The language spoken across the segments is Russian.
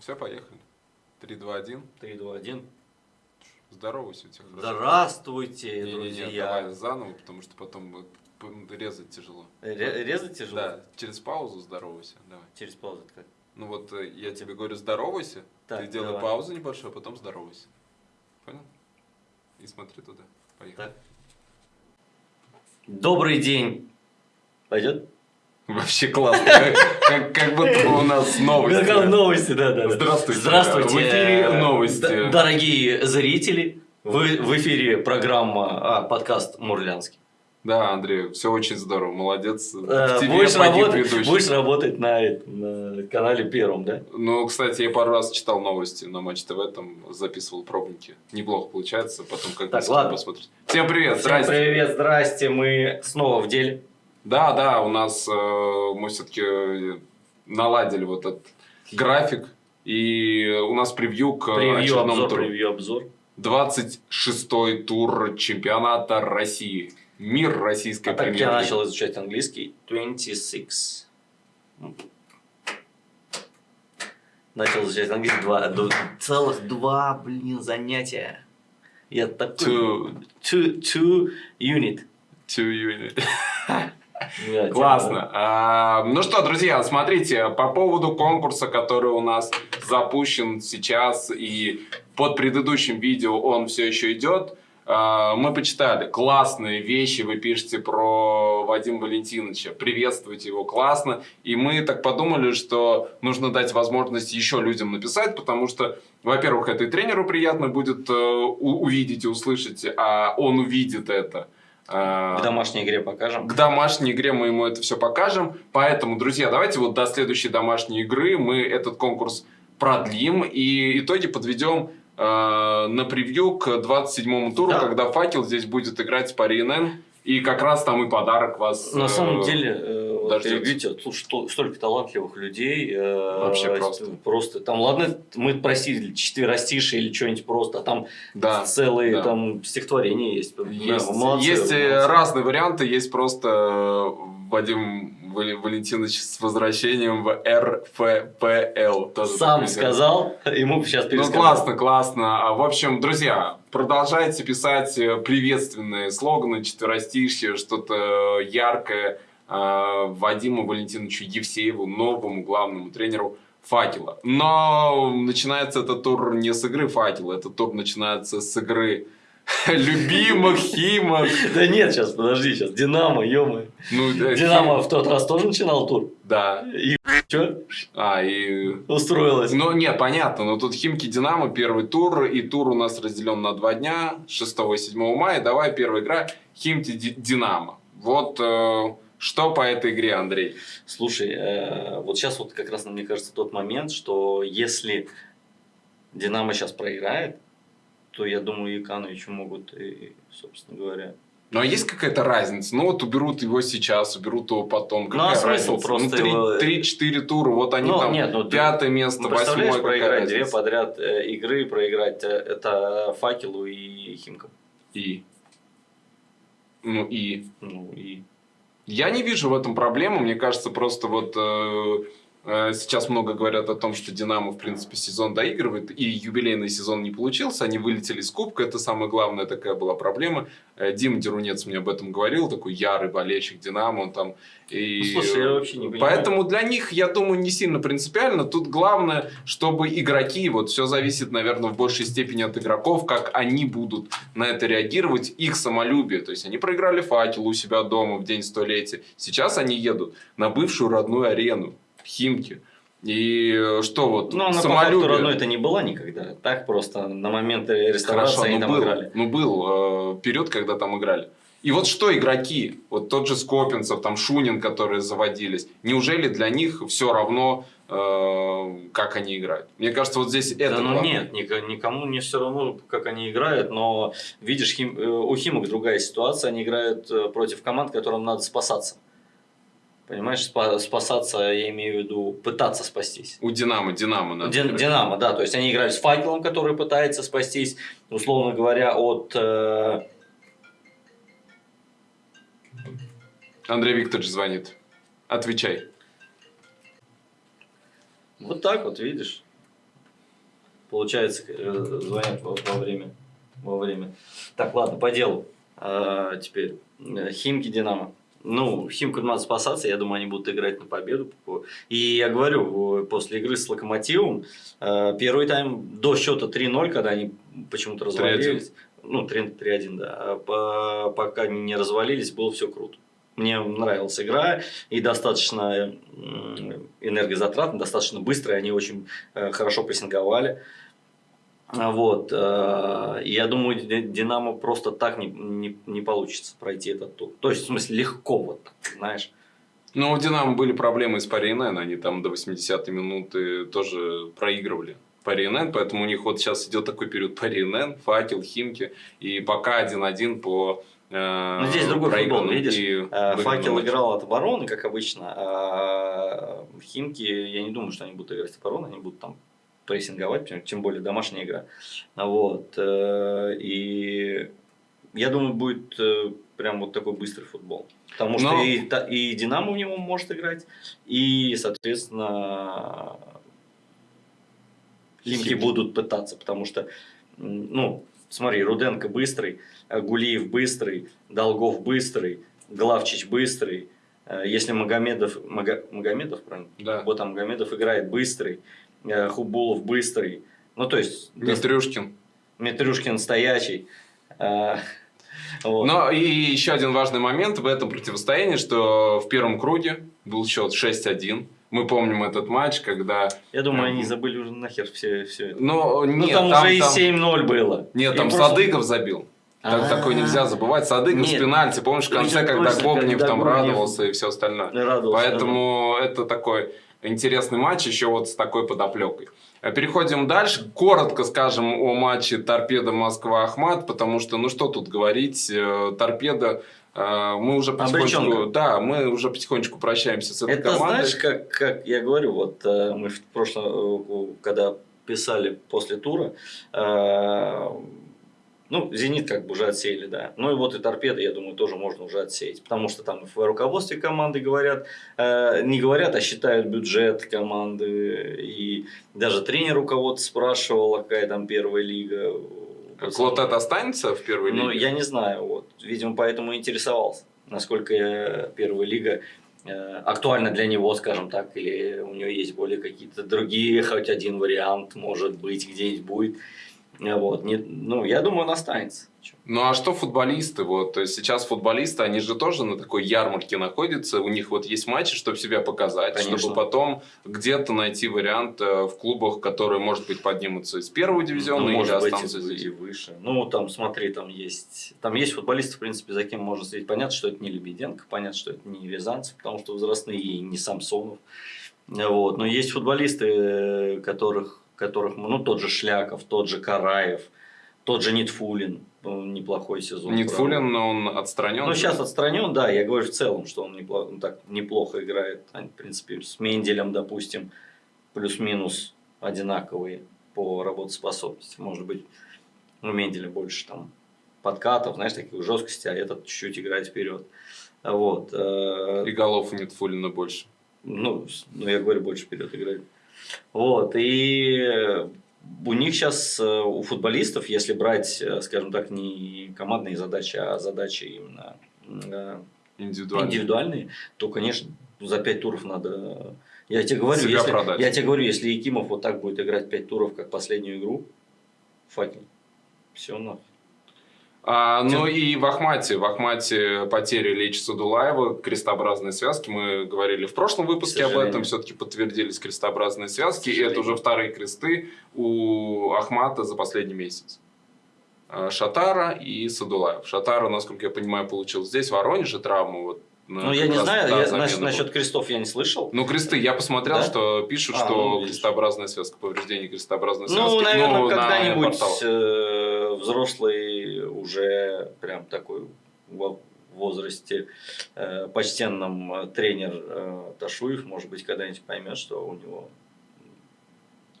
Все, поехали. 3, 2, 1. 3, 2, 1. Здоровайся у тебя. Здравствуйте, Не-не-не, друзья. давай заново, потому что потом п- резать тяжело. Ре- резать тяжело? Да, через паузу здоровайся. Давай. Через паузу как? Ну вот э, я тебе говорю здоровайся, Так, ты делай давай. паузу небольшую, а потом здоровайся. Понял? И смотри туда. Поехали. Так. Добрый день. Пойдет? Вообще классно. Как, как- как будто бы у нас новости. Как новости, да, да. Здравствуйте. Здравствуйте. В эфире новости. Дорогие зрители, вы в эфире программа, а, подкаст Мурлянский. Да, Андрей, все очень здорово, молодец. Э, тебе Будешь работать, будешь работать на, на канале Первом, да? Ну, кстати, я пару раз читал новости на Матч ТВ, там записывал пробники. Неплохо получается, потом как Так, бы ладно. посмотреть. Всем привет, Всем здрасте. привет, здрасте, мы снова в деле. Да, да, у нас э, мы все-таки наладили вот этот график. И у нас превью к Превью, очередному обзор, туру. превью, обзор. 26-й тур чемпионата России. Мир российской А так я премьер-лиги. начал изучать английский. 26. Начал изучать английский. Два, целых два, блин, занятия. Я такой... Two, Two, two unit. two unit. Классно. А, ну что, друзья, смотрите, по поводу конкурса, который у нас запущен сейчас и под предыдущим видео он все еще идет, а, мы почитали классные вещи, вы пишете про Вадима Валентиновича, приветствуйте его, классно. И мы так подумали, что нужно дать возможность еще людям написать, потому что, во-первых, это и тренеру приятно будет э, увидеть и услышать, а он увидит это. А, К домашней игре покажем. к домашней игре мы ему это все покажем. Поэтому, друзья, давайте вот до следующей домашней игры мы этот конкурс продлим и итоги подведем э, на превью к 27-му туру, Да. когда факел здесь будет играть по РНН. И как раз там и подарок вас. На э, самом деле, э, вот, дождётся. видите, тут что- столько талантливых людей. э, Вообще просто. Просто там, ладно, мы просили четверостишие или что-нибудь просто, а там Да. целые да. там стихотворения есть. Есть, Да, молодцы, есть э, молодцы. разные варианты. Есть просто э, Вадим Валентинович с возвращением в РФПЛ. Тоже Сам сказал, ему сейчас Ну, пересказал. классно, классно. А, В общем, друзья, продолжайте писать э, приветственные слоганы, четверостишье, что-то яркое э, Вадиму Валентиновичу Евсееву, новому главному тренеру Факела. Но начинается этот тур не с игры Факела, этот тур начинается с игры любимых Химок. Да нет, сейчас, подожди, сейчас. Динамо, ё Ну, э, Динамо Хим- в тот раз тоже начинал тур. Да. И что? А, и Устроилась. Ну, нет, понятно, но тут Химки Динамо первый тур, и тур у нас разделен на два дня, 6 и 7 мая. Давай первая игра Химки Ди- Динамо. Вот э, что по этой игре, Андрей? Слушай, э, вот сейчас вот как раз, мне кажется, тот момент, что если Динамо сейчас проиграет, то я думаю, Якановичу могут, и, собственно говоря, Ну, а есть какая-то разница? Ну, вот уберут его сейчас, уберут его потом. Ну, а Какая смысл разница? просто ну, три- его- три-четыре тура, вот они Ну, там нет, ну, ты- пятое место, Ну, восьмое, какая проиграть две разница? подряд э, игры, проиграть э, это Факелу и Химкам. И? Ну, и? Ну и Я не вижу в этом проблемы. Мне кажется, просто вот э, сейчас много говорят о том, что Динамо, в принципе, сезон доигрывает, и юбилейный сезон не получился. Они вылетели с Кубка. Это самая главная такая была проблема. Э, Дима Дерунец мне об этом говорил, такой ярый болельщик Динамо. Он там и... Ну, слушай, я вообще не понимаю. Поэтому для них, я думаю, не сильно принципиально. Тут главное, чтобы игроки, вот все зависит, наверное, в большей степени от игроков, как они будут на это реагировать, их самолюбие. То есть они проиграли факел у себя дома в день столетия. Сейчас они едут на бывшую родную арену Химки. И что вот, Ну, она по факту самолюбие. родной это не была никогда. Так просто на момент реставрации Хорошо, они ну там был, играли. ну был э, период, когда там играли. И вот что игроки, вот тот же Скопинцев, там Шунин, которые заводились, неужели для них все равно, э, как они играют? Мне кажется, вот здесь это да, ну главное. нет, никому не все равно, как они играют, но видишь, Хим- э, у Химок другая ситуация, они играют э, против команд, которым надо спасаться. Понимаешь, спа- спасаться, я имею в виду, пытаться спастись. У Динамо, Динамо надо. Дин-. Динамо, да, то есть они играют с факелом, который пытается спастись, условно говоря, от... э, Андрей Викторович звонит. Отвечай. вот так вот, видишь. Получается, э, звонят во, во время. Во время. Так, ладно, по делу. А, теперь. Э, Химки Динамо. Ну, Химку надо спасаться, я думаю, они будут играть на победу. И я говорю, после игры с Локомотивом, э, первый тайм до счета 3-0, когда они почему-то развалились, ну, 3-1, да, а пока они не развалились, было все круто. Мне нравилась игра и достаточно энергозатратно, достаточно быстро, они очень э, хорошо прессинговали. Вот. Э, я думаю, Динамо просто так не, не, не получится пройти этот тур. То есть, в смысле, легко вот так, знаешь. Ну, у Динамо были проблемы с Паринен, они там до 80-й минуты тоже проигрывали. Паринен, поэтому у них вот сейчас идет такой период Паринен, Факел, Химки, и пока 1-1 по ну, здесь другой футбол, видишь, э, Факел матч. играл от обороны, как обычно, а Химки, я не думаю, что они будут играть от обороны, они будут там прессинговать, тем более домашняя игра. Вот. Э, и я думаю, будет э, прям вот такой быстрый футбол. Потому что Но... и, и Динамо в него может играть, и, соответственно, Химки будут пытаться, потому что, ну, смотри, Руденко быстрый, Гулиев быстрый, Долгов быстрый, Главчич быстрый. Э, если Магомедов, Мага, Магомедов, правильно? Да. Вот там Магомедов играет быстрый, э, Хубулов быстрый. Ну, то есть... Митрюшкин. Митрюшкин стоячий. Э, вот. Но и еще один важный момент в этом противостоянии, что в первом круге был счет 6-1. Мы помним этот матч, когда... Я думаю, они забыли уже нахер все, все это. Но, ну, нет, ну, там, там уже и 7-0 было. Нет, там просто... Садыков забил. Так, такое нельзя забывать. Садыков с пенальти. Помнишь, в конце, когда Гогнев там радовался и все остальное. Поэтому это такой интересный матч еще вот с такой подоплекой. Переходим дальше. Коротко скажем о матче Торпеда Москва-Ахмат, потому что, ну что тут говорить, э, Торпеда э, мы уже потихонечку, да, мы уже потихонечку прощаемся с этой Это командой. знаешь, как, как я говорю, вот э, мы в прошлом, когда писали после тура, ну, «Зенит» как бы уже отсеяли, да. Ну и вот и «Торпеды», я думаю, тоже можно уже отсеять. Потому что там в руководстве команды говорят, э, не говорят, а считают бюджет команды. И даже тренер у кого-то спрашивал, какая там первая лига. Клотет останется в первой лиге? Ну, я не знаю. Вот. Видимо, поэтому интересовался, насколько первая лига э, актуальна для него, скажем так, или у него есть более какие-то другие, хоть один вариант, может быть, где-нибудь будет. Вот. Не, ну, я думаю, он останется. Ну а что футболисты? Вот, то есть сейчас футболисты, они же тоже на такой ярмарке находятся. У них вот есть матчи, чтобы себя показать, Конечно. чтобы потом где-то найти вариант э, в клубах, которые, может быть, поднимутся из первого дивизиона ну, или может останутся быть, здесь. и выше. Ну, там, смотри, там есть, там есть футболисты, в принципе, за кем можно следить. Понятно, что это не Лебеденко, понятно, что это не Рязанцев, потому что возрастные, и не Самсонов. Вот. Но есть футболисты, э, которых которых, ну, тот же Шляков, тот же Караев, тот же Нитфулин, ну, неплохой сезон. Нитфулин, но он отстранен. Ну, сейчас отстранен, да, я говорю в целом, что он неплохо, так, неплохо играет. Они, в принципе, с Менделем, допустим, плюс-минус одинаковые по работоспособности. Может быть, у Менделя больше там подкатов, знаешь, таких жесткости, а этот чуть-чуть играет вперед. Вот. Э, И голов у Нитфулина больше. Ну, ну, я говорю, больше вперед играет. Вот, и у них сейчас, э, у футболистов, если брать, э, скажем так, не командные задачи, а задачи именно э, индивидуальные, индивидуальные то, конечно, за пять туров надо... Я тебе говорю, если, я тебе говорю, если Якимов вот так будет играть пять туров, как последнюю игру, факел, все нахуй. А, ну и в Ахмате. В Ахмате потери Лечи Садулаева, крестообразные связки. Мы говорили в прошлом выпуске об этом. Все-таки подтвердились крестообразные связки. И это уже вторые кресты у Ахмата за последний месяц. А, Шатара и Садулаев. Шатара, насколько я понимаю, получил здесь, в Воронеже травму. Вот, ну, я не знаю, да, я, насчет, насчет крестов я не слышал. Ну, кресты, я посмотрел, да? что пишут, а, что ну, крестообразная связка, повреждение крестообразной ну, связки. Наверное, ну, когда-нибудь э, взрослый уже прям такой в возрасте э, почтенном э, тренер э, Ташуев, может быть, когда-нибудь поймет, что у него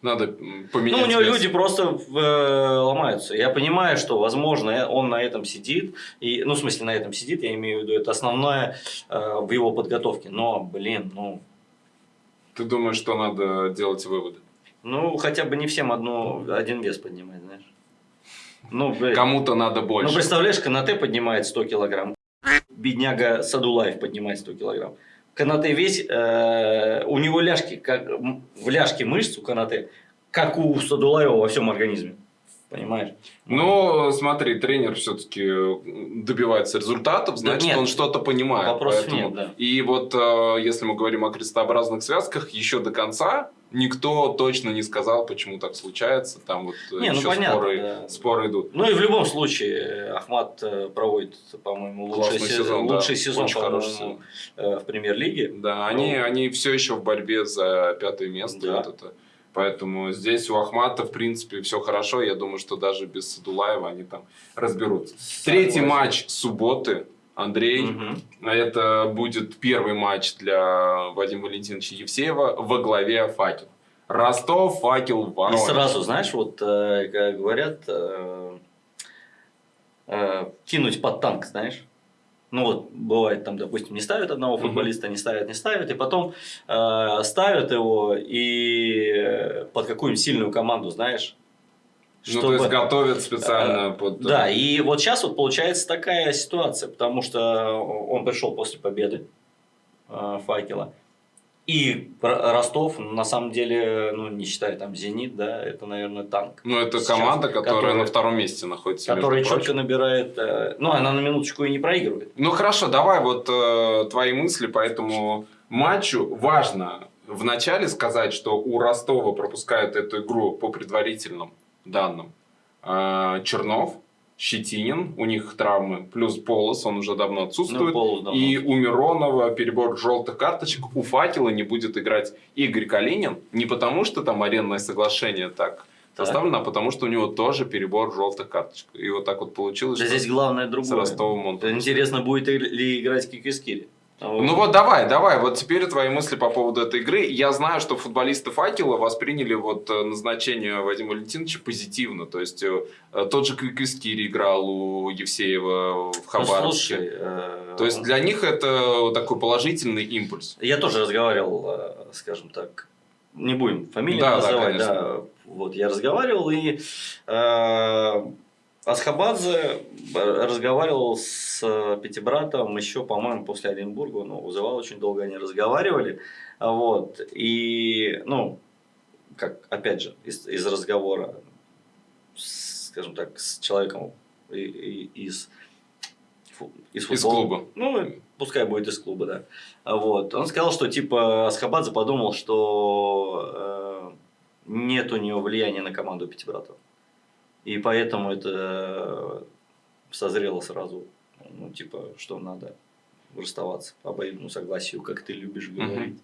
надо поменять. Ну, у него вес. люди просто в, э, ломаются. Я понимаю, что, возможно, он на этом сидит. И, ну, в смысле, на этом сидит, я имею в виду, это основное э, в его подготовке. Но, блин, ну... Ты думаешь, что надо делать выводы? Ну, хотя бы не всем одну, один вес поднимать, знаешь. Ну. Кому-то надо больше. Ну, представляешь, Канате поднимает 100 килограмм. Бедняга Садулаев поднимает 100 килограмм. Канате весь, э, у него ляжки, как, в ляжке мышц у Канате, как у Садулаева во всем организме. Понимаешь? Ну, смотри, тренер все-таки добивается результатов, значит, нет, он что-то понимает. вопросов поэтому- нет, да. И вот э, если мы говорим о крестообразных связках, еще до конца никто точно не сказал, почему так случается. Там вот э, Не, ну еще понятно, споры, да. споры идут. Ну и в любом случае, э, Ахмат э, проводит, по-моему, лучший, Классный се- сезон, да. лучший сезон, Очень хороший э, в премьер-лиге. Да, они, они все еще в борьбе за пятое место. Да. Вот это. Поэтому здесь у Ахмата, в принципе, все хорошо. Я думаю, что даже без Садулаева они там разберутся. Третий матч субботы. Андрей, Мгм. это будет первый матч для Вадима Валентиновича Евсеева во главе факел. Ростов, факел, И Воронеж. сразу, знаешь, вот э, как говорят, э, э, кинуть под танк, знаешь. Ну вот, бывает там, допустим, не ставят одного футболиста, не ставят, не ставят, и потом э, ставят его и под какую-нибудь сильную команду, знаешь. Ну, то есть готовят специально под... Э, Да, и вот сейчас вот получается такая ситуация, потому что он пришел после победы э, факела. И Ростов, на самом деле, ну, не считая там Зенит, да, это, наверное, танк. Ну, это Сейчас, команда, которая, которая- на втором месте находится. Которая четко набирает. э, ну, она на минуточку и не проигрывает. Ну хорошо, давай вот э, твои мысли по этому матчу. Важно вначале сказать, что у Ростова пропускают эту игру по предварительным данным. Э, Чернов, Щетинин, у них травмы, плюс Полос, он уже давно Ну, отсутствует. Полос давно. И у Миронова перебор желтых карточек, у Факела не будет играть Игорь Калинин. Не потому, что там арендное соглашение так составлено, а потому, что у него тоже перебор желтых карточек. И вот так вот получилось, Да здесь главное с другое. Ростовом он Интересно, будет ли играть Кикискири. Ну вот давай, давай, вот теперь твои мысли по поводу этой игры. Я знаю, что футболисты Факела восприняли вот э, назначение Вадима Валентиновича позитивно. То есть э, э, тот же Квиквискири играл у Евсеева в Ну, Хабаровске. слушай, э, То есть для них это такой положительный импульс. Я тоже разговаривал, скажем так, не будем фамилии Да, да, называть, конечно. да, вот я разговаривал и э, Асхабадзе разговаривал с э, Пятибратом еще, по-моему, после Оренбурга, ну, вызывал очень долго они разговаривали, вот, и, ну, как, опять же, из, из разговора, с, скажем так, с человеком и- и- из, фу- из, Из футбола. клуба. Ну, пускай будет из клуба, да. Вот. Он сказал, что типа Асхабадзе подумал, что э, нет у него влияния на команду Пятибратов. И поэтому это созрело сразу, ну, типа, что надо расставаться по обоюдному согласию, как ты любишь говорить.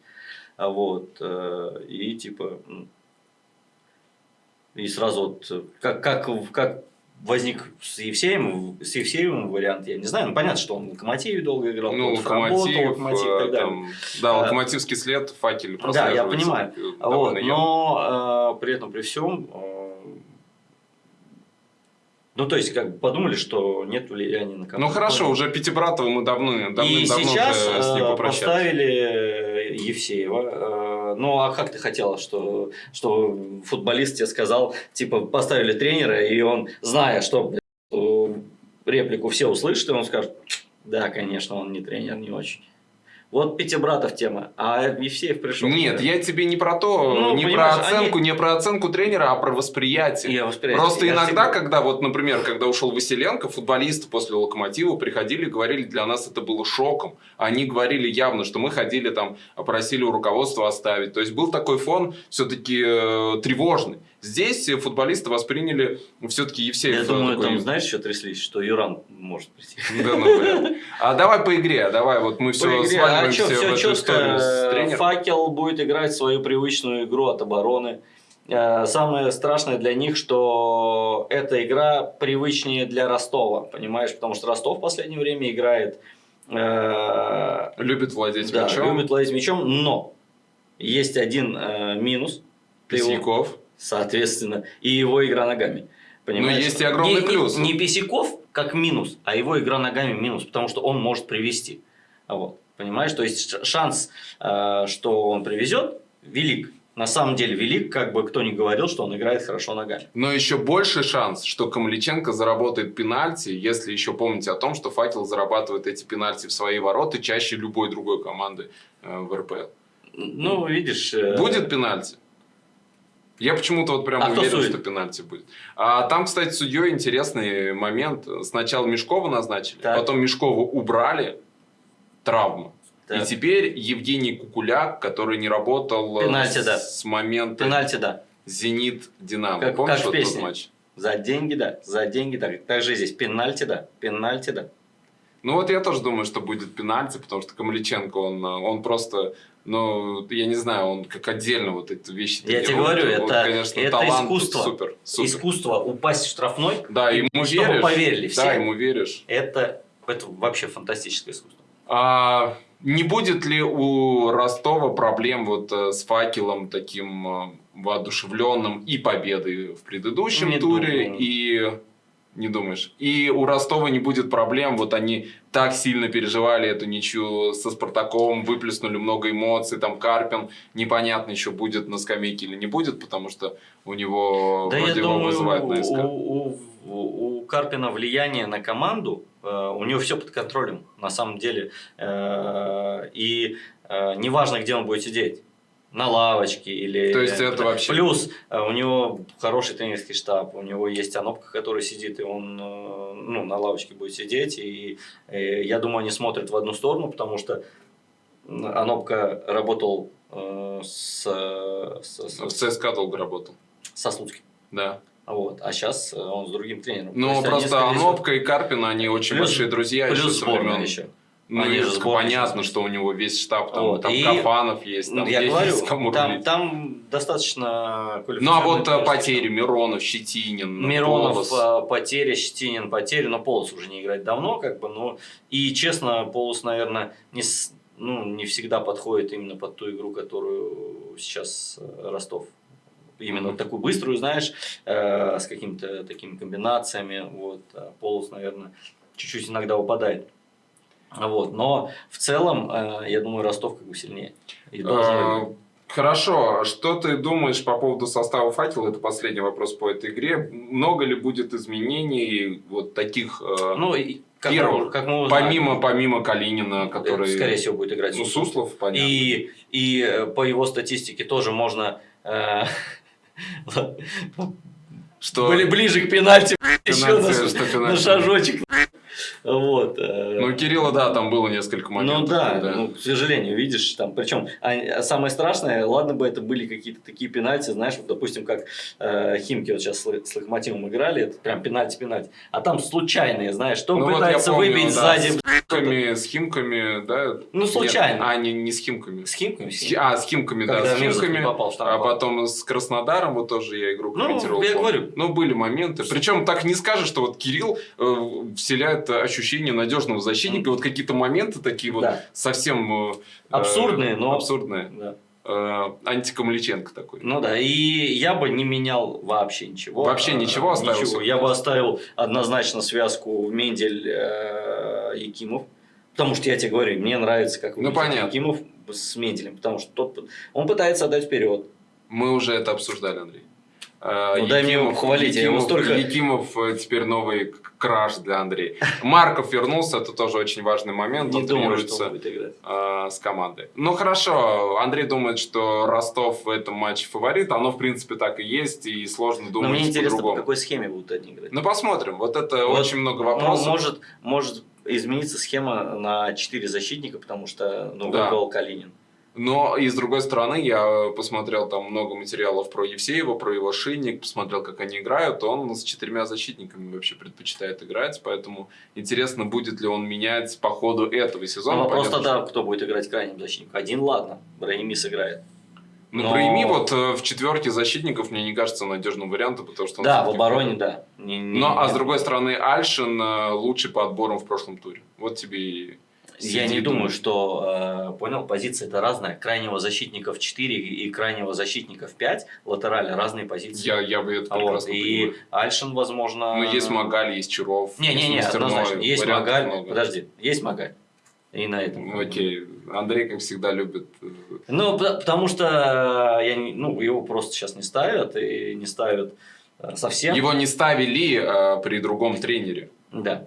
А вот, э, и типа, и сразу вот, э, как, как, как возник с Евсеем, с Евсеевым вариант, я не знаю, ну, понятно, что он в Локомотиве долго играл, Ну, вот работал, локомотив, Локомотив и э, так далее. там, да, А, локомотивский след, факель Да, я понимаю. э, Вот, но э, при этом, при всем, э, ну, то есть, как бы подумали, что нет влияния на команду. Ну хорошо, уже Пятибратова мы давно, И давным-давно сейчас уже с ним э, попрощались. поставили Евсеева. Э, Ну, а как ты хотела, что, что футболист тебе сказал, типа, поставили тренера, и он, зная, что э, реплику все услышат, и он скажет, да, конечно, он не тренер, не очень. Вот Пятибратов тема, а Евсеев пришел. Нет, я тебе не про то, Ну, не про оценку, они- не про оценку тренера, а про восприятие. Я восприятие. Просто Я иногда, всегда- когда вот, например, когда ушел Василенко, футболисты после Локомотива приходили и говорили, для нас это было шоком. Они говорили явно, что мы ходили там, просили у руководства оставить. То есть был такой фон все-таки тревожный. Здесь э, футболисты восприняли все-таки Евсеев. Я э, думаю, такой- там, знаешь, что тряслись, что Юран может прийти. Да, ну, блин. А давай по игре, давай, вот мы все По игре, сваливаем а в эту историю четко. тренером. Факел будет играть свою привычную игру от обороны. Э, Самое страшное для них, что эта игра привычнее для Ростова, понимаешь? Потому что Ростов в последнее время играет... э, Любит владеть да, мячом. любит ловить мячом, но есть один э, минус. Писяков. Соответственно, и его игра ногами. Понимаешь? Ну, есть и огромный Не- не- плюс. Не, Бесяков как минус, а его игра ногами минус, потому что он может привести. Вот. Понимаешь? То есть шанс, э, что он привезет, велик. на самом деле велик, как бы кто ни говорил, что он играет хорошо ногами. Но еще больше шанс, что Камличенко заработает пенальти, если еще помните о том, что Факел зарабатывает эти пенальти в свои ворота чаще любой другой команды э, в РПЛ. Ну, видишь... Э... Будет пенальти? Я почему-то вот прям а уверен, что пенальти будет. А там, кстати, судьей интересный момент. Сначала Мешкова назначили, так. потом Мешкова убрали, травма. Так. И теперь Евгений Кукуляк, который не работал Пенальти, с, да. с момента Пенальти, да. Зенит Динамо. Как, Помнишь как в тот матч? За деньги, да. За деньги, да. Также здесь пенальти, да. Пенальти, да. Ну вот я тоже думаю, что будет пенальти, потому что Камличенко, он, он просто, ну, я не знаю, он как отдельно вот эти вещи Я тебе говорю, вот, это, конечно, это талант искусство. Супер, супер. Искусство упасть в штрафной, да, ему и чтобы веришь, поверили все. Да, ему веришь. Это, это вообще фантастическое искусство. А, не будет ли у Ростова проблем вот э, с факелом таким э, воодушевленным и победой в предыдущем Не туре, думаю. и не думаешь? И у Ростова не будет проблем, вот они так сильно переживали эту ничью со Спартаком, выплеснули много эмоций, там Карпин, непонятно еще будет на скамейке или не будет, потому что у него да вроде я его думаю, вызывают на СК. У, у, у Карпина влияние на команду, э, у него все под контролем, на самом деле. Э, и э, неважно, где он будет сидеть на лавочке или... То есть это вообще... Плюс э, у него хороший тренерский штаб, у него есть Анопка, который сидит, и он э, ну, на лавочке будет сидеть, и, и я думаю, они смотрят в одну сторону, потому что Анопка работал э, с, с, с... В ЦСКА долго работал. Со Слуцким. Да. Вот, а сейчас он с другим тренером. Ну, просто Анопка и Карпин, они очень плюс, большие друзья плюс еще со времен... еще. Ну, Они же понятно, что у него весь штаб, там, вот. там и, Кафанов есть, там я есть говорю, кому там, там достаточно Ну, а вот э, потери, Миронов, Щетинин, Миронов, Полос. Э, потеря, Щетинин, потери, но Полос уже не играет давно, как бы, но и, честно, Полос, наверное, не, ну, не всегда подходит именно под ту игру, которую сейчас э, Ростов именно mm-hmm. такую быструю, знаешь, э, с какими-то такими комбинациями. Вот, а Полос, наверное, чуть-чуть иногда выпадает. Вот. Но в целом, э, я думаю, Ростов как бы сильнее. И а, Хорошо, что ты думаешь по поводу состава факела? Это последний вопрос по этой игре. Много ли будет изменений вот таких э, ну, как первых, мы, как мы помимо, помимо Калинина, который... Скорее всего, будет играть ну, Суслов, понятно. И, и э, по его статистике тоже можно... Э, что... Были ближе к пенальти, еще на, на шажочек. Вот. Э, ну, Кирилла, да, там было несколько моментов. Ну да, да. Ну, к сожалению, видишь, там, причем а, самое страшное, ладно бы это были какие-то такие пенальти, знаешь, вот, допустим, как э, Химки вот сейчас с, с Лохмотивом играли, это прям пенальти-пенальти, а там случайные, знаешь, что ну, пытается вот помню, выбить да, сзади. С химками, с химками, да? Ну, случайно. Нет, а, не, не с химками. С химками? С, а, с химками, Когда да, с химками. Попал, а потом с Краснодаром, вот тоже я игру комментировал. Ну, я говорю. Ну, были моменты. Причем так не скажешь, что вот Кирилл э, вселяет ощущение надежного защитника. Mm. Вот какие-то моменты такие вот да. совсем... Э, абсурдные, но... Абсурдные. Да. Э, антикамличенко такой. Ну да, и я бы не менял вообще ничего. Вообще ничего оставил? Ничего. Я бы оставил однозначно связку Мендель э. Потому что я тебе говорю, мне нравится, как ну, понятно. Якимов с Менделем. Потому что тот, он пытается отдать вперед. Мы уже это обсуждали, Андрей. Ну, Якимов, дай мне его похвалить. Якимов, я его столько... Якимов э, теперь новый краш для Андрея. Марков вернулся, это тоже очень важный момент. Не он думаю, что он будет играть. Э, с командой. Ну хорошо, Андрей думает, что Ростов в этом матче фаворит. Оно в принципе так и есть, и сложно думать Но мне интересно, по-другому. по какой схеме будут они играть. Ну посмотрим. Вот это вот, очень много вопросов. Ну, может, может измениться схема на 4 защитника, потому что ну, да. Калинин. Но и с другой стороны, я посмотрел там много материалов про Евсеева, про его шинник, посмотрел, как они играют. Он с четырьмя защитниками вообще предпочитает играть, поэтому интересно, будет ли он менять по ходу этого сезона. Ну, вопрос тогда, кто будет играть крайним защитником. Один, ладно, Браими сыграет. Ну, Но... Браими вот э, в четверке защитников мне не кажется надежным вариантом, потому что он Да, в обороне, да. Не, не, Но, а с другой стороны, Альшин э, лучший по отборам в прошлом туре. Вот тебе и я не думаю, что, э, понял, позиция это разная. Крайнего защитника в 4 и крайнего защитника в 5, латерали разные позиции. Я, я бы это а прекрасно вот, понимаю. И Альшин, возможно... Ну, есть Магаль, есть Чуров. Не-не-не, однозначно. Есть Магаль, много. подожди, есть Магаль. И на этом. Окей. Андрей, как всегда, любит э, Ну, пот- потому что я не- ну, его просто сейчас не ставят, и не ставят э, совсем. Его не ставили э, при другом тренере. Да,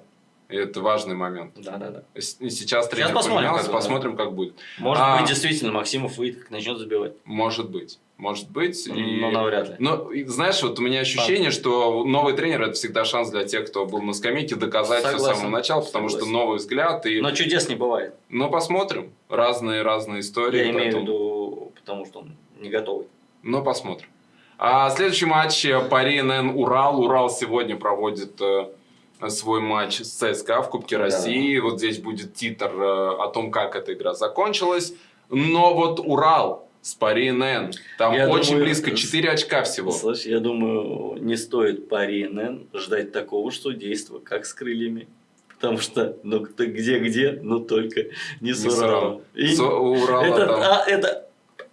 Это важный момент. да, да, да. Сейчас тренер посмотрим, поменялся, как посмотрим, как будет. Может А. быть, действительно, Максимов выйдет, как начнет забивать. Может быть. Может быть. и- Но навряд ли. Но, и знаешь, вот у меня ощущение, что новый тренер это всегда шанс для тех, кто был на скамейке, доказать все с Согласен. самого начала, потому что Согласен. новый взгляд. И... Но чудес не бывает. Ну, посмотрим. Разные-разные истории. Я имею в виду, потому что он не готовый. Ну, посмотрим. А следующий матч Пари НН Урал. Урал сегодня проводит э, свой матч с ЦСКА в Кубке Да. России. Вот здесь будет титр э, о том, как эта игра закончилась. Но вот Урал с Пари НН. Там Я очень думаю, близко, с- 4 очка всего. Слушай, я думаю, не стоит по РНН ждать такого судейства, как с крыльями. Потому что, ну, где-где, но только не с Не с Уралом. Уралом. И С Урала это, там. а, это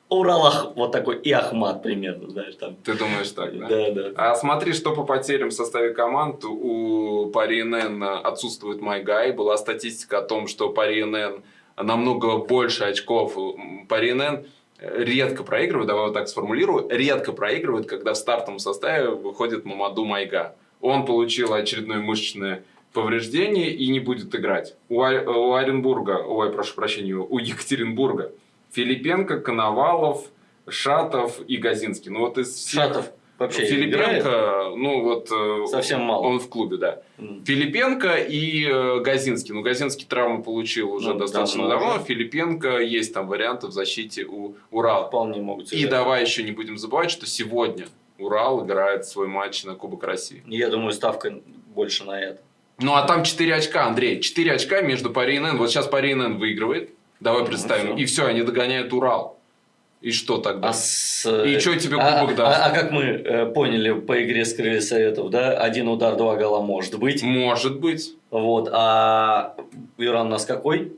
Урал Ах- вот такой и Ахмат примерно, знаешь, там. Ты думаешь так, да? Да, да. А смотри, что по потерям в составе команд. У Пари НН отсутствует Майгай. Была статистика о том, что Пари НН намного больше очков. Пари НН редко проигрывает, давай вот так сформулирую, редко проигрывает, когда в стартовом составе выходит Мамаду Майга. Он получил очередное мышечное повреждение и не будет играть. У, у Оренбурга, ой, прошу прощения, у Екатеринбурга Филипенко, Коновалов, Шатов и Газинский. Ну вот из всех... Шатов вообще играет? Филипенко, ну вот... э, Совсем мало. Он в клубе, да. М. Филипенко и э, Газинский. Ну, Газинский травму получил уже Ну, достаточно давно давно. уже. Филипенко есть там варианты в защите у Урала. Вполне могут И давай еще не будем забывать, что сегодня Урал играет свой матч на Кубок России. Я думаю, ставка больше на это. Ну, а там 4 очка, Андрей. 4 очка между Пари и НН. Вот сейчас Пари и НН выигрывает. Давай Ну, представим. всё. И все, они догоняют Урал. И что тогда? А, с, И чё тебе а- кубок даст? А, а как мы э, поняли по игре с крылья советов, да, один удар, два гола может быть. Может быть. Вот, а Иран у нас какой?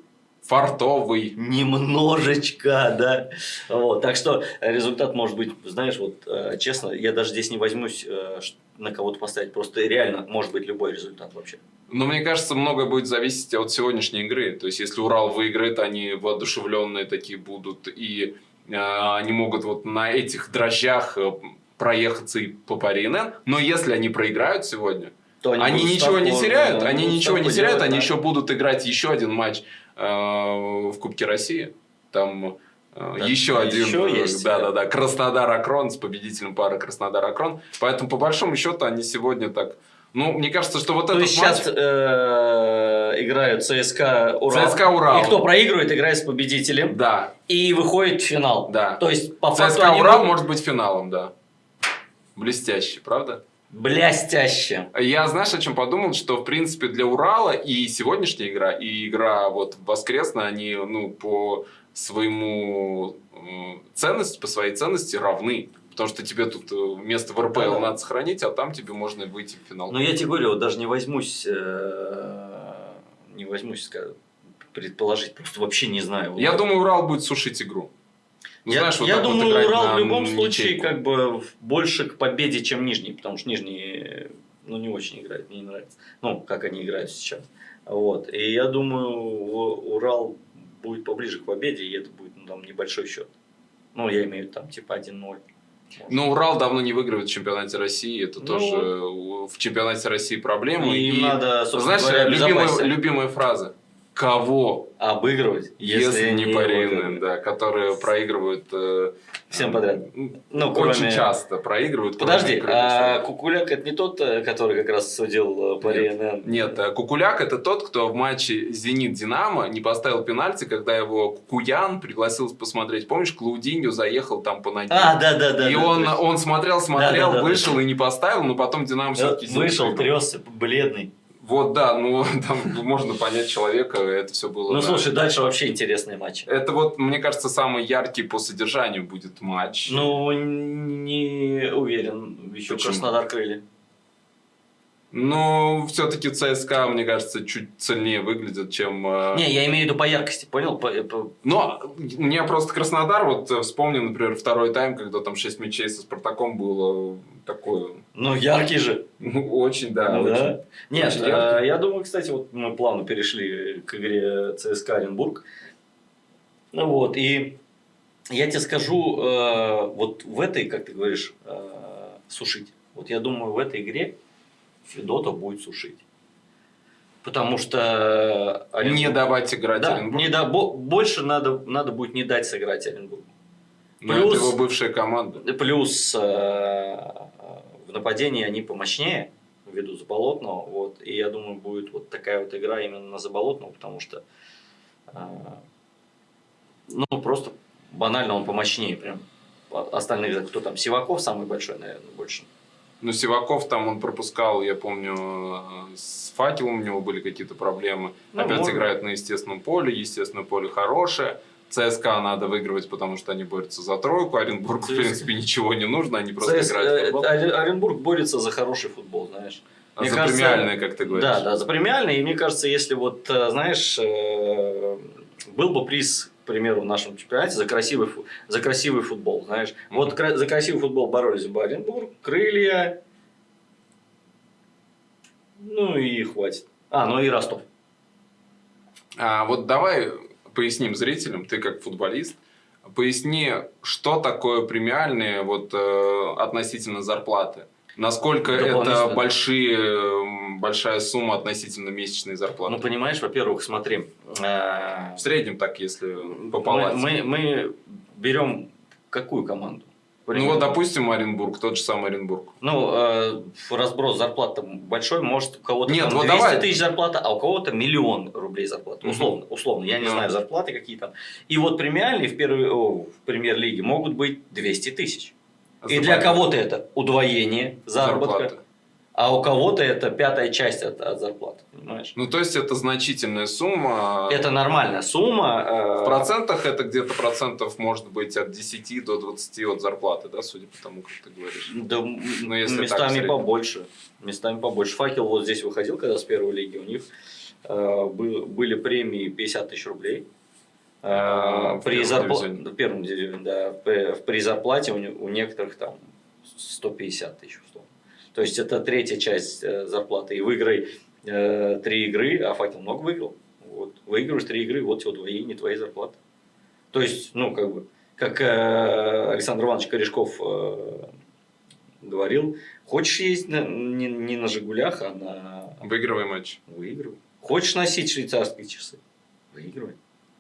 Фартовый. Немножечко, да. Вот, так что результат может быть, знаешь, вот э, честно, я даже здесь не возьмусь э, на кого-то поставить, просто реально может быть любой результат вообще. Но мне кажется, многое будет зависеть от сегодняшней игры. То есть, если Урал выиграет, они воодушевленные такие будут, и э, они могут вот на этих дрожжах э, проехаться и по пари НН. Но если они проиграют сегодня, То они, будут ничего не теряют, да, они ничего не теряют, делать, они да. еще будут играть еще один матч в Кубке России. Там э, Да, еще один, еще есть, да, э, да, да, Краснодар-Акрон с победителем пары Краснодар-Акрон. Поэтому, по большому счету, они сегодня так... Ну, мне кажется, что вот То этот есть матч... сейчас э, играют ЦСКА Урал. ЦСКА Урал. И кто проигрывает, играет с победителем. Да, И выходит в финал. Да. То есть, по факту ЦСКА они Урал будут может быть финалом, да. Блестяще, правда? Блястяще. Я, знаешь, о чем подумал, что, в принципе, для Урала и сегодняшняя игра, и игра вот воскресная, они, ну, по своему э, ценности, по своей ценности равны. Потому что тебе тут э, место в РПЛ Да-да. надо сохранить, а там тебе можно выйти в финал. Но я тебе говорю, вот даже не возьмусь, э, не возьмусь предположить, просто вообще не знаю. Я думаю, Урал будет сушить игру. Ну, я, знаешь, вот я вот думаю, играть Урал в любом случае ничейку. как бы больше к победе, чем Нижний, потому что Нижний ну, не очень играет, мне не нравится. Ну, как они играют сейчас. Вот. И я думаю, Урал будет поближе к победе, и это будет ну, там небольшой счет. Ну, я имею в виду там типа 1-0. может. Ну, Урал давно не выигрывает в чемпионате России. Это Ну тоже в чемпионате России проблема. И им надо, собственно Знаешь, говоря, любимая, любимая фраза. Кого, обыгрывать, если, не его Парины, выигрывать. да, которые проигрывают... э, Всем подряд. Ну, Очень кроме- часто проигрывают. Подожди, а. Кукуляк это не тот, э, который как раз судил э, по Нет. Нет, э, Кукуляк это тот, кто в матче Зенит-Динамо не поставил пенальти, когда его Кукуян пригласил посмотреть. Помнишь, Клаудиньо заехал там по ноге. А, да, да, да. и да, он, точно. он смотрел, смотрел, Да, да, да, вышел и не поставил, но потом Динамо все-таки Вышел, тресся, бледный. Вот, да, ну там можно понять человека, это все было. Ну, да. слушай, дальше вообще интересный матч. Это вот, мне кажется, самый яркий по содержанию будет матч. Ну, не уверен. Еще Почему? Краснодар крылья. Но все-таки ЦСКА, мне кажется, чуть сильнее выглядит, чем... э, Не, я имею в виду по яркости, понял? По- по- Но мне просто Краснодар, вот э, вспомню, например, второй тайм, когда там 6 мячей со Спартаком было такое, Ну, яркий же. ну, очень, да, Ну, очень. да. Нет, Очень э, яркий. я думаю, кстати, вот мы плавно перешли к игре ЦСКА Оренбург. Ну вот, и Я тебе скажу, э, вот в этой, как ты говоришь, э, сушить. Вот я думаю, в этой игре Федота будет сушить. Потому что... Оренбург... Не давать играть да, Оренбургу. Не да, больше надо, надо будет не дать сыграть Оренбургу. Но плюс, это его бывшая команда. Плюс э, в нападении они помощнее, ввиду Заболотного. Вот, и я думаю, будет вот такая вот игра именно на Заболотного, потому что э, ну, просто банально он помощнее. Прям остальных, кто там, Сиваков самый большой, наверное, больше. Ну, Сиваков там он пропускал, я помню, с факелом у него были какие-то проблемы. Ну, Опять может. играет на естественном поле, естественное поле хорошее. ЦСКА надо выигрывать, потому что они борются за тройку. Оренбург, в принципе, ничего не нужно, они просто ЦС... играют в футбол. Оренбург борется за хороший футбол, знаешь. А мне за кажется, премиальные, как ты говоришь. Да, да, за премиальные. И мне кажется, если вот, э, знаешь, э, был бы приз примеру, в нашем чемпионате за красивый, за красивый футбол, знаешь. Вот за красивый футбол боролись бы Оренбург, Крылья, ну и хватит. А, ну и Ростов. А вот давай поясним зрителям, ты как футболист, поясни, что такое премиальные вот, э, относительно зарплаты. Насколько это большие, большая сумма относительно месячной зарплаты? Ну, понимаешь, во-первых, смотри. Э, В среднем так, если по палате. Мы, мы, мы берем какую команду? Ну вот, допустим, Оренбург, тот же самый Оренбург. Ну, э, разброс зарплат там большой, может у кого-то Нет, вот 200 давай. тысяч зарплата, а у кого-то миллион рублей зарплата. Условно, угу. условно, я не да. знаю зарплаты какие там. И вот премиальные в, первой, о, в премьер-лиге могут быть 200 тысяч. И для кого-то это удвоение заработка. Зарплаты. А у кого-то это пятая часть от, от зарплаты, понимаешь? Ну, то есть, это значительная сумма. Это нормальная сумма. Э, В процентах это где-то процентов может быть от 10 до 20 от зарплаты, да, судя по тому, как ты говоришь? Да, ну, если местами побольше. Местами побольше. Факел вот здесь выходил, когда с первой лиги, у них э, были премии 50 тысяч рублей. Э, при, зарпла... в первом дивизионе, да, при, при зарплате у, у некоторых там 150 тысяч условно. То есть это третья часть э, зарплаты. И выиграй э, три игры, а факел много выиграл. Вот. Выигрываешь три игры, вот тебе удвоение твоей зарплаты. То есть, ну, как бы, как э, Александр Иванович Корешков э, говорил, хочешь ездить на, не, не на Жигулях, а на... Выигрывай матч. Выигрывай. Хочешь носить швейцарские часы? Выигрывай.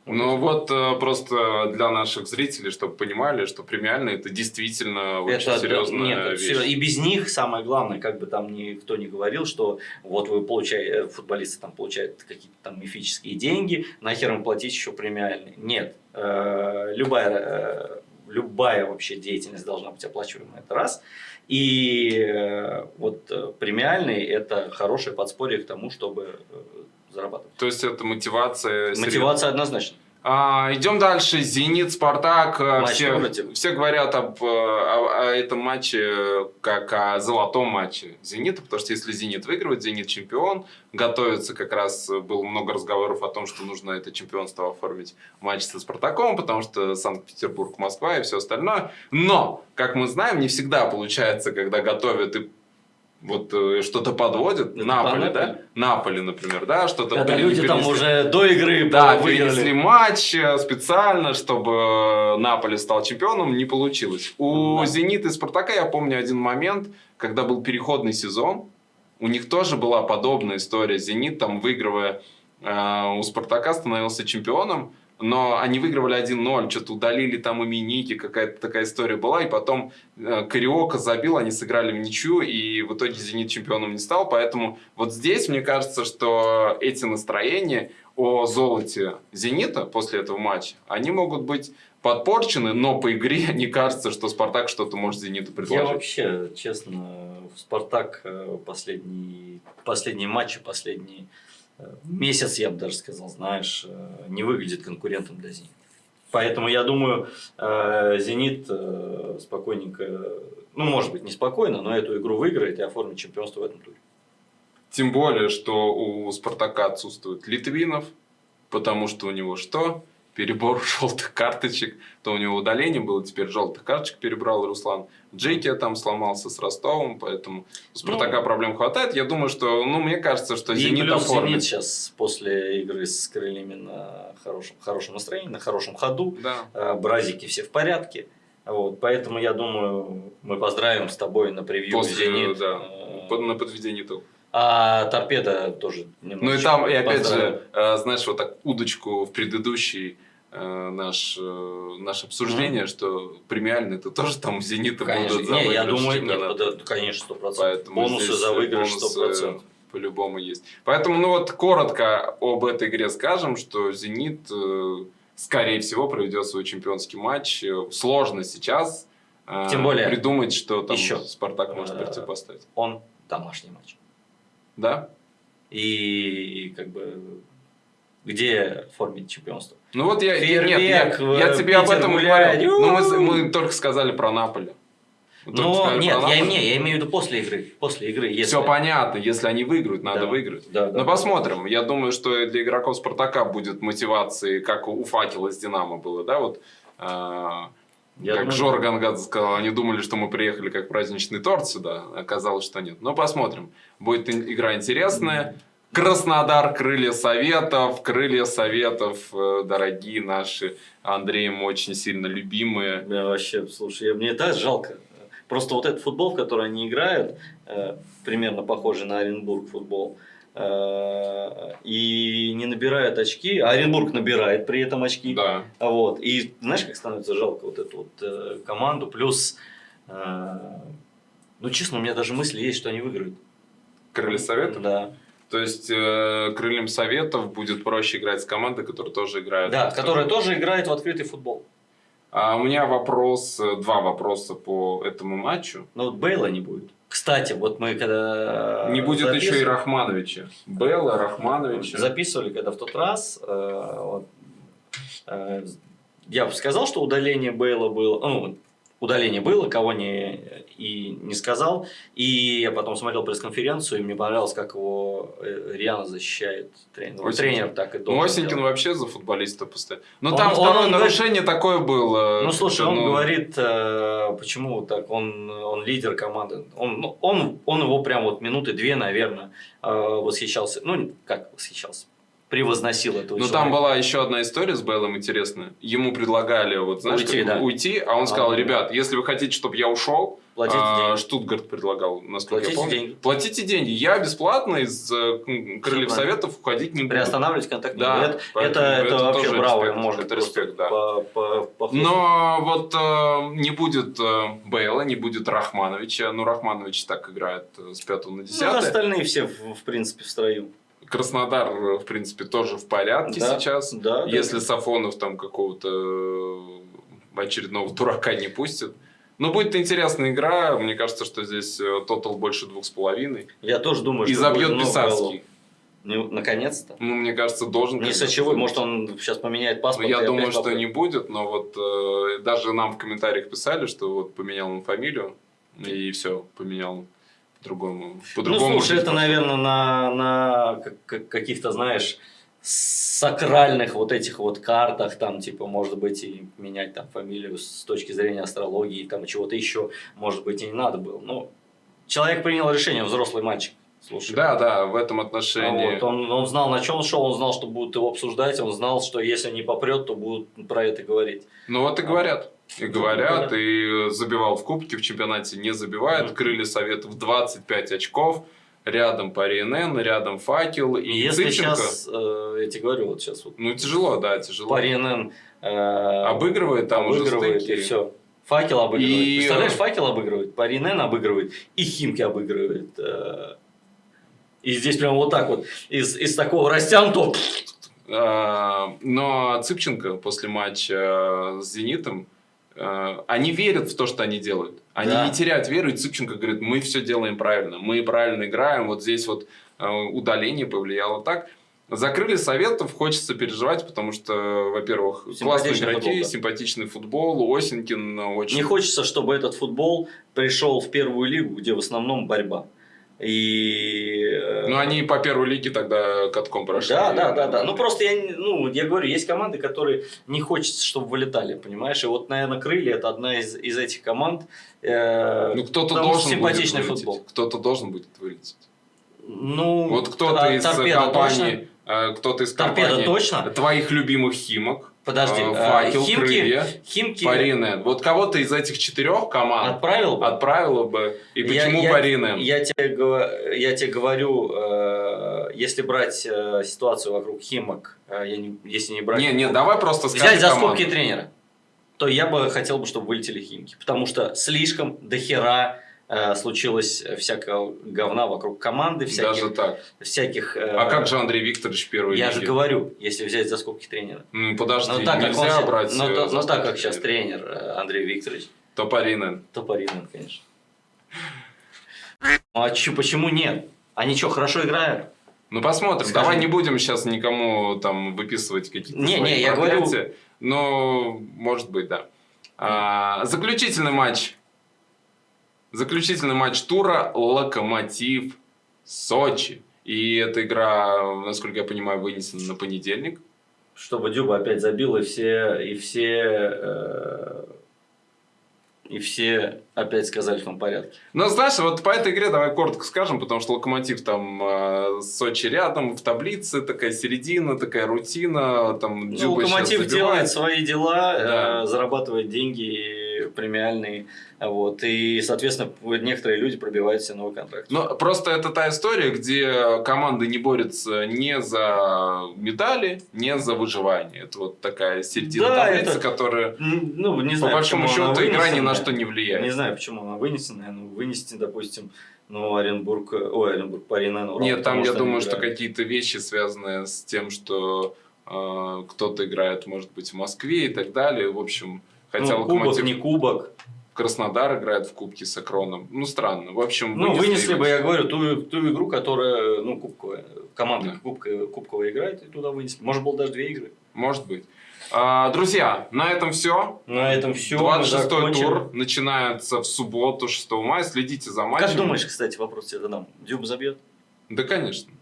Ну вот э, просто для наших зрителей, чтобы понимали, что премиальные это действительно очень это, серьезная нет, вещь. И без них самое главное, как бы там никто не говорил, что вот вы получаете, э, футболисты там получают какие-то там мифические деньги, нахер им платить еще премиальные. Нет, э, любая, любая вообще деятельность должна быть оплачиваема, это раз. И вот премиальные это хорошее подспорье к тому, чтобы зарабатывать. То есть это мотивация? Мотивация однозначно. А, идем дальше. Зенит, Спартак. Э, все, все говорят об, э, о, о этом матче как о золотом матче Зенита, потому что если Зенит выигрывает, Зенит чемпион. Готовится как раз, было много разговоров о том, что нужно это чемпионство оформить матч со Спартаком, потому что Санкт-Петербург, Москва и все остальное. Но, как мы знаем, не всегда получается, когда готовят и вот э, что-то подводит, Наполи, да? Наполи, например, да, что-то... Когда пере, люди перенесли, там уже до игры Да, выиграли. перенесли матч э, специально, чтобы Наполи стал чемпионом, не получилось. У да. Зенита и Спартака я помню один момент, когда был переходный сезон, у них тоже была подобная история. Зенит, там, выигрывая э, у Спартака, становился чемпионом, но они выигрывали 1-0, что-то удалили там именики, какая-то такая история была, и потом э, Кариока забил, они сыграли в ничью, и в итоге «Зенит» чемпионом не стал, поэтому вот здесь мне кажется, что эти настроения о золоте «Зенита» после этого матча, они могут быть подпорчены, но по игре не кажется, что «Спартак» что-то может «Зениту» предложить. Я вообще, честно, «Спартак» э, последний, последние матчи, последние месяц, я бы даже сказал, знаешь, э, не выглядит конкурентом для «Зенита». Поэтому я думаю, э, «Зенит» э, спокойненько, ну, может быть, не спокойно, но эту игру выиграет и оформит чемпионство в этом туре. Тем более, что у «Спартака» отсутствует Литвинов, потому что у него что? Перебор желтых карточек, то у него удаление было, теперь желтых карточек перебрал Руслан. Джейки там сломался с Ростовом, поэтому у Спартака ну, проблем хватает. Я думаю, что, ну, мне кажется, что Зенит плюс оформит. Зенит сейчас после игры с крыльями на хорошем, хорошем настроении, на хорошем ходу. Да. Э, бразики все в порядке. Вот, поэтому я думаю, мы поздравим с тобой на превью После, Зенит. Да, э, на подведение итогов. А торпеда тоже Ну и там, и опять же, э, знаешь, вот так удочку в предыдущий наш, э, наше обсуждение, mm-hmm. что премиальные это тоже там Зенита конечно. будут за не, я думаю, нет, да, конечно, сто процентов. Бонусы за выигрыш сто процентов. По-любому есть. Поэтому, ну вот, коротко об этой игре скажем, что Зенит, скорее всего, проведет свой чемпионский матч. Сложно сейчас Тем более, придумать, что там еще, Спартак может противопоставить. Он домашний матч. Да. И как бы где формить чемпионство? Ну вот я, Фейерверк, нет, я, я тебе об этом гулять. говорю. Ну мы, мы только сказали про Наполе. Но нет, я, не, я имею в виду после игры. После игры если... Все понятно, если они выиграют, надо да. выиграть. Да, да, Но посмотрим. Я думаю, что для игроков Спартака будет мотивации, как у Факела с Динамо было, да, вот. А, я как думаю, Жор сказал, они думали, что мы приехали как праздничный торт сюда. Оказалось, что нет. Но посмотрим. Будет игра интересная. Краснодар, крылья советов, крылья советов, э, дорогие наши, Андреем очень сильно любимые. Я вообще, слушай, мне так жалко. Просто вот этот футбол, в который они играют, э, примерно похожий на Оренбург футбол, Э, и не набирает очки, а Оренбург набирает при этом очки. Да. Вот. И знаешь, как становится жалко вот эту вот команду. Плюс, ну честно, у меня даже мысли есть, что они выиграют. Крылья Советов? Да. То есть э, крыльям Советов будет проще играть с командой, которая тоже играет. Да, которая тоже играет в открытый футбол. А у меня вопрос, два вопроса по этому матчу. Ну вот Бейла не будет. Кстати, вот мы когда... Не будет еще и Рахмановича. Белла, Рахмановича. Записывали когда в тот раз. Э, вот, э, я бы сказал, что удаление Бейла было... Ну, удаление было, кого не, и не сказал. И я потом смотрел пресс-конференцию, и мне понравилось, как его э, Риана защищает тренер. Осенькин. Тренер так и должен Ну, Осенькин делать. вообще за футболиста постоянно. Но он, там он, второе он, нарушение он, такое было. Ну, слушай, он ну... говорит, э, почему так, он, он лидер команды. Он, ну, он, он его прям вот минуты две, наверное, э, восхищался. Ну, как восхищался? Превозносил этого Но человека. там была еще одна история с Бейлом интересная. Ему предлагали вот, знаешь, уйти, да. уйти а он сказал, а, ребят, если вы хотите, чтобы я ушел, Платите а, деньги. Штутгарт предлагал, насколько Платите я помню. Деньги. Платите деньги. Я бесплатно из э, Крыльев Советов уходить не буду. Приостанавливать контакт да, Это, это, это, это вообще браво. Респект, может это респект, да. По, по, по Но вот э, не будет э, Бейла, не будет Рахмановича. Ну, Рахманович так играет э, с 5 на 10. Ну, остальные все, в, в принципе, в строю. Краснодар, в принципе, тоже в порядке да, сейчас. Да, Если да. Сафонов там какого-то э, очередного дурака не пустит. Но будет интересная игра. Мне кажется, что здесь э, тотал больше двух с половиной. Я тоже думаю, И что забьет Писарский. Ну, наконец-то. Ну, мне кажется, должен. Не сочевой, может, он сейчас поменяет паспорт. Ну, я думаю, что не будет, но вот э, даже нам в комментариях писали, что вот поменял он фамилию, и все, поменял по-другому. По ну, слушай, это, наверное, на, на каких-то, знаешь, сакральных вот этих вот картах, там, типа, может быть, и менять там фамилию с точки зрения астрологии, там, чего-то еще, может быть, и не надо было. Ну, человек принял решение, взрослый мальчик. Слушай, да, да, в этом отношении. Вот, он, он знал, на чем шел, он знал, что будут его обсуждать, он знал, что если не попрет, то будут про это говорить. Ну вот и говорят. И говорят, и забивал в кубке, в чемпионате не забивает. Крылья Советов 25 очков. Рядом Пари НН, рядом Факел и Если Цыпченко. сейчас, э, я тебе говорю, вот сейчас вот. Ну тяжело, да, тяжело. Пари НН э, обыгрывает там обыгрывает, уже стыки. и все. Факел обыгрывает. И... Представляешь, факел обыгрывает, Паринен обыгрывает, и Химки обыгрывает. Э, и здесь прям вот так вот, из, из такого растянутого... А, но Цыпченко после матча с «Зенитом» Э, они верят в то, что они делают. Они да. не теряют веру, и Цыпченко говорит, мы все делаем правильно, мы правильно играем, вот здесь вот э, удаление повлияло так. Закрыли советов, хочется переживать, потому что, во-первых, классные игроки, футбол, да. симпатичный футбол, Осенькин очень... Не хочется, чтобы этот футбол пришел в первую лигу, где в основном борьба. И... э, Ну, они по первой лиге тогда катком прошли. Да, да, да, да. Ну просто я, ну, я говорю, есть команды, которые не хочется, чтобы вылетали, понимаешь? И вот, наверное, крылья это одна из, из этих команд. э, Ну, кто-то должен симпатичный будет футбол. Кто-то должен будет вылететь. Ну, Вот кто-то из компании, э, кто-то из Торпеда компании точно? твоих любимых химок, Подожди, э, э, факел, Химки- крылья, Химки Паринен. Вот кого-то из этих четырех команд отправил бы? отправила бы. И Я- почему я, Паринен? Я тебе, я тебе говорю, э, если брать э, ситуацию вокруг Химок, э, я не- если не брать... Не, не, давай просто скажи взять за скобки тренера, то я бы хотел бы, чтобы вылетели Химки. Потому что слишком дохера случилось всякого говна вокруг команды, всяких... Даже так. всяких э, А как же Андрей Викторович в первой Я лиге? же говорю, если взять за скобки тренера. Ну, подожди, Но так, как он, нельзя брать... но, э, за но так как сейчас тренер э, Андрей Викторович, То Паринен. то Паринин, конечно. Ну а чё, почему нет? Они что, хорошо играют? Ну, посмотрим. Скажи. Давай не будем сейчас никому там выписывать какие-то Не, свои не, я говорю-. Но, может быть, да. А, заключительный матч. Заключительный матч тура Локомотив Сочи. И эта игра, насколько я понимаю, вынесена на понедельник. Чтобы Дюба опять забил, и все, и все, э, и все опять сказали, что он в порядке. Но знаешь, вот по этой игре давай коротко скажем, потому что Локомотив там э, Сочи рядом, в таблице такая середина, такая рутина. Там Ну, Локомотив делает свои дела, Да. э, зарабатывает деньги премиальные, вот, и, соответственно, некоторые люди пробивают себе новый контракт. Но просто это та история, где команды не борются не за медали, не за выживание. Это вот такая середина Да, таблицы, это- которая, Ну, не по знаю, большому почему она счету, игра ни на что не Не влияет. Знаю, почему она вынесена. Ну, вынести, допустим, ну, Оренбург, э, ой, Оренбург, Паринен, Урал, Нет, там, я думаю, что играют. какие-то вещи, связанные с тем, что э, кто-то играет, может быть, в Москве и так далее. В общем, хотя ну, кубок, Локомотив не кубок. Краснодар играет в кубке с Акроном. Ну, странно. В общем, Ну, вынесли бы, я говорю, ту, ту игру, которая, ну, кубковая. Команда Да. кубка, кубковая играет, и туда вынесли. Может, было даже две игры. Может быть. А, друзья, на этом все. На этом все. 26 тур начинается в субботу, 6 мая. Следите за матчем. Как думаешь, кстати, вопрос тебе задам. Дюба забьет? Да, конечно.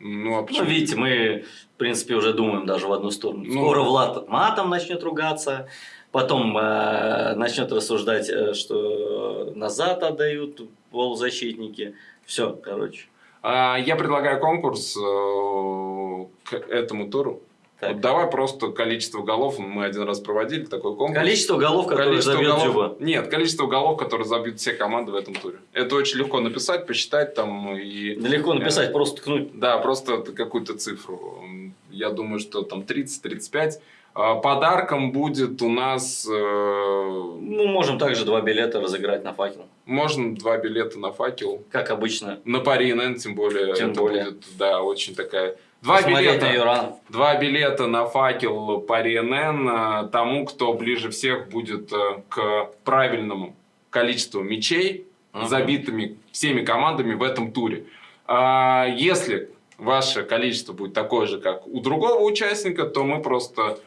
Ну, а Ну, видите, мы, в принципе, уже думаем даже в одну сторону. Ну. Скоро Влад матом начнет ругаться, потом э, начнет рассуждать, э, что назад отдают полузащитники. Все, короче. А, я предлагаю конкурс э, к этому туру. Так. Вот давай просто количество голов. Мы один раз проводили такой конкурс. Количество голов, которые Количество забьет голов- Дюба. Нет, количество голов, которые забьют все команды в этом туре. Это очень легко написать, посчитать там и... Да Легко написать, просто ткнуть. Да, просто какую-то цифру. Я думаю, что там 30-35. А, Подарком будет у нас... э, Ну, можем также два билета разыграть на факел. Можно два билета на факел. Как обычно. На Пари НН, тем более. Тем это более. будет, да, очень такая... Два билета, на Юран. два билета на факел Пари НН э, тому, кто ближе всех будет э, к правильному количеству мячей, Мгм. забитыми всеми командами в этом туре. А, Если ваше количество будет такое же, как у другого участника, то мы просто...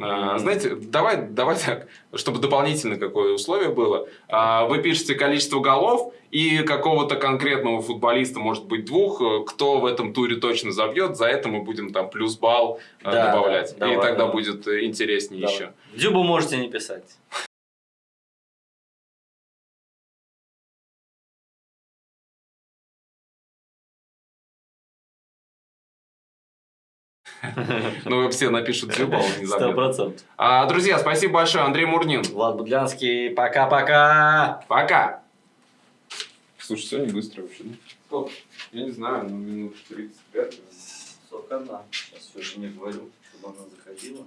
а. Знаете, давай, давай так, чтобы дополнительно какое условие было. А, Вы пишете количество голов и какого-то конкретного футболиста, может быть, двух, э, кто в этом туре точно забьет. За это мы будем там плюс балл э, Да, добавлять. да, и давай, тогда давай. будет э, интереснее Давай. еще. Дюбу можете не писать. Ну, все напишут Дзюба, он не Сто процентов. А, Друзья, спасибо большое. Андрей Мурнин. Влад Будлянский, пока-пока. Пока. Слушай, сегодня быстро вообще, да? Сколько? Я не знаю, ну минут 35. Сколько она? Сейчас все жене говорю, чтобы она заходила.